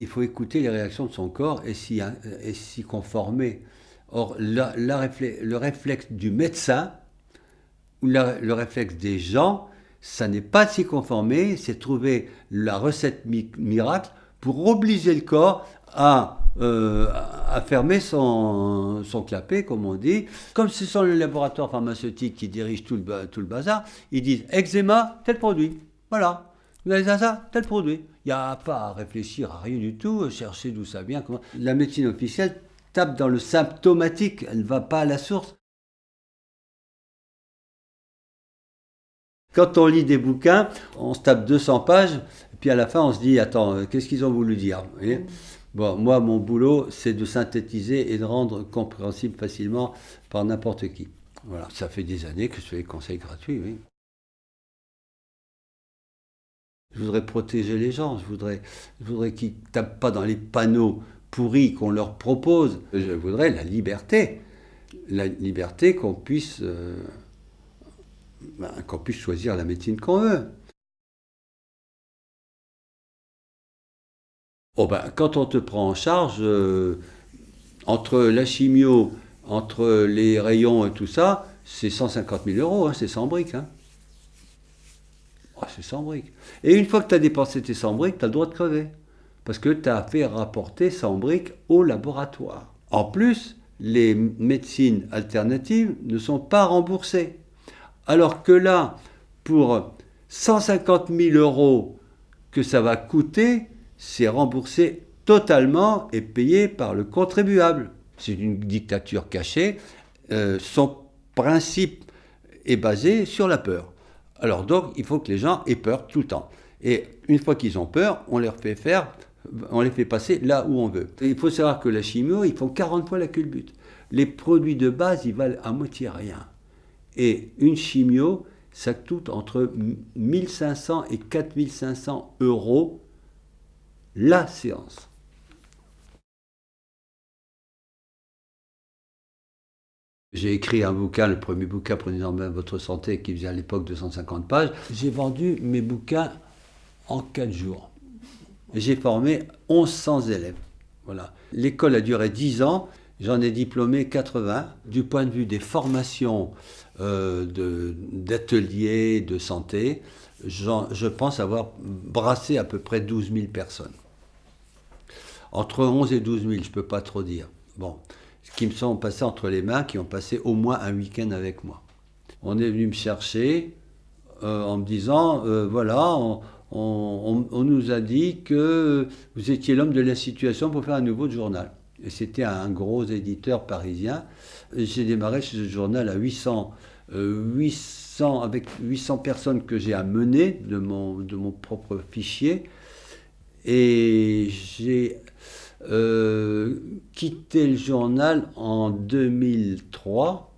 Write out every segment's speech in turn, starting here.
Il faut écouter les réactions de son corps et s'y conformer. Or, le réflexe du médecin, ou le réflexe des gens, ça n'est pas s'y conformer, c'est trouver la recette miracle pour obliger le corps à, euh, fermer son, son, clapet, comme on dit. Comme ce sont les laboratoires pharmaceutiques qui dirigent tout le, tout le bazar, ils disent eczéma, tel produit. Voilà. Vous avez ça, tel produit. N'y a pas à réfléchir à rien du tout, chercher d'où ça vient. La médecine officielle tape dans le symptomatique, elle ne va pas à la source. Quand on lit des bouquins, on se tape 200 pages, puis à la fin on se dit, attends, qu'est-ce qu'ils ont voulu dire moi, mon boulot, c'est de synthétiser et de rendre compréhensible facilement par n'importe qui. Voilà, ça fait des années que je fais des conseils gratuits. Je voudrais protéger les gens, je voudrais, je voudrais qu'ils ne tapent pas dans les panneaux pourris qu'on leur propose. Je voudrais la liberté, la liberté qu'on puisse, euh, ben, puisse choisir la médecine qu'on veut. Oh ben, quand on te prend en charge, euh, entre la chimio, entre les rayons et tout ça, c'est 150 000 euros, hein, c'est 100 briques. Hein. Oh, c'est 100 briques. Et une fois que tu as dépensé tes 100 briques, tu as le droit de crever. Parce que tu as fait rapporter 100 briques au laboratoire. En plus, les médecines alternatives ne sont pas remboursées. Alors que là, pour 150 000 euros que ça va coûter, c'est remboursé totalement et payé par le contribuable. C'est une dictature cachée. Euh, son principe est basé sur la peur. Alors donc, il faut que les gens aient peur tout le temps. Et une fois qu'ils ont peur, on leur fait faire, on les fait passer là où on veut. il faut savoir que la chimio, ils font 40 fois la culbute. Les produits de base, ils valent à moitié rien. Et une chimio, ça coûte entre 1500 et 4500 euros la séance. J'ai écrit un bouquin, le premier bouquin Prenez en main votre santé, qui faisait à l'époque 250 pages. J'ai vendu mes bouquins en 4 jours. J'ai formé 1100 élèves. Voilà. L'école a duré 10 ans, j'en ai diplômé 80. Du point de vue des formations euh, d'ateliers de, santé, je pense avoir brassé à peu près 12 000 personnes. Entre 11 et 12 000, je ne peux pas trop dire. Bon, qui me sont passés entre les mains, qui ont passé au moins un week-end avec moi. On est venu me chercher euh, en me disant, euh, voilà, on, nous a dit que vous étiez l'homme de la situation pour faire un nouveau journal. Et c'était un gros éditeur parisien. J'ai démarré ce journal à 800, 800 euh, avec 800 personnes que j'ai amenées de mon, de mon propre fichier. Et j'ai quitté le journal en 2003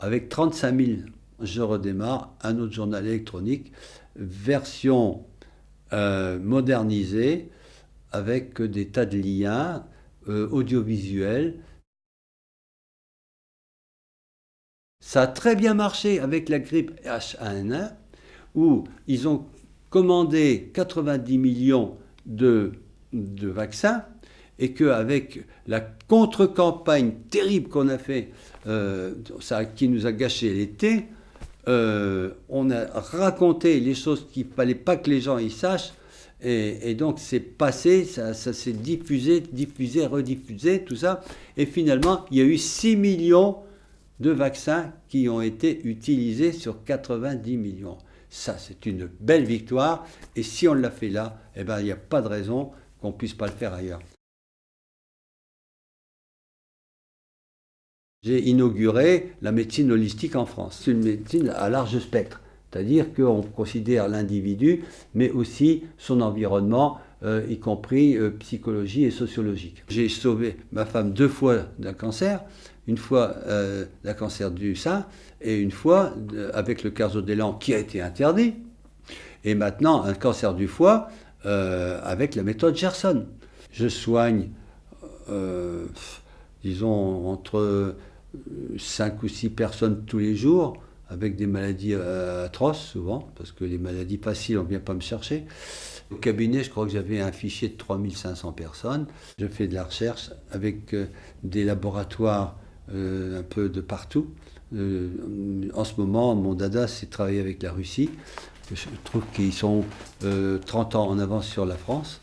avec 35 000. Je redémarre un autre journal électronique, version euh, modernisée, avec des tas de liens euh, audiovisuels. Ça a très bien marché avec la grippe H1N1, où ils ont commandé 90 millions de vaccins, et qu'avec la contre-campagne terrible qu'on a fait, euh, qui nous a gâché l'été, euh, on a raconté les choses qu'il ne fallait pas que les gens y sachent, et, donc c'est passé, ça, ça s'est diffusé, diffusé, rediffusé, tout ça, et finalement il y a eu 6 millions de vaccins qui ont été utilisés sur 90 millions. Ça, c'est une belle victoire, et si on l'a fait là, eh ben, il n'y a pas de raison qu'on ne puisse pas le faire ailleurs. J'ai inauguré la médecine holistique en France. C'est une médecine à large spectre, c'est-à-dire qu'on considère l'individu, mais aussi son environnement, euh, y compris euh, psychologie et sociologique. J'ai sauvé ma femme deux fois d'un cancer, une fois euh, d'un cancer du sein, et une fois avec le carzodélan qui a été interdit, et maintenant un cancer du foie avec la méthode Gerson. Je soigne, disons, entre 5 ou 6 personnes tous les jours, avec des maladies euh, atroces souvent, parce que les maladies faciles, on ne vient pas me chercher. Au cabinet, je crois que j'avais un fichier de 3500 personnes. Je fais de la recherche avec euh, des laboratoires euh, un peu de partout. En ce moment, mon dada, c'est travailler avec la Russie. Je trouve qu'ils sont 30 ans en avance sur la France.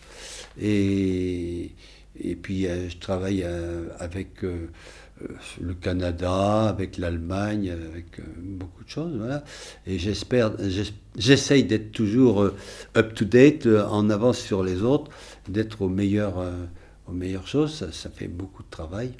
Et, et puis, je travaille avec le Canada, avec l'Allemagne, avec beaucoup de choses. Voilà. Et j'espère, j'essaye d'être toujours up-to-date, en avance sur les autres, d'être au meilleur, aux meilleures choses. Ça, ça fait beaucoup de travail.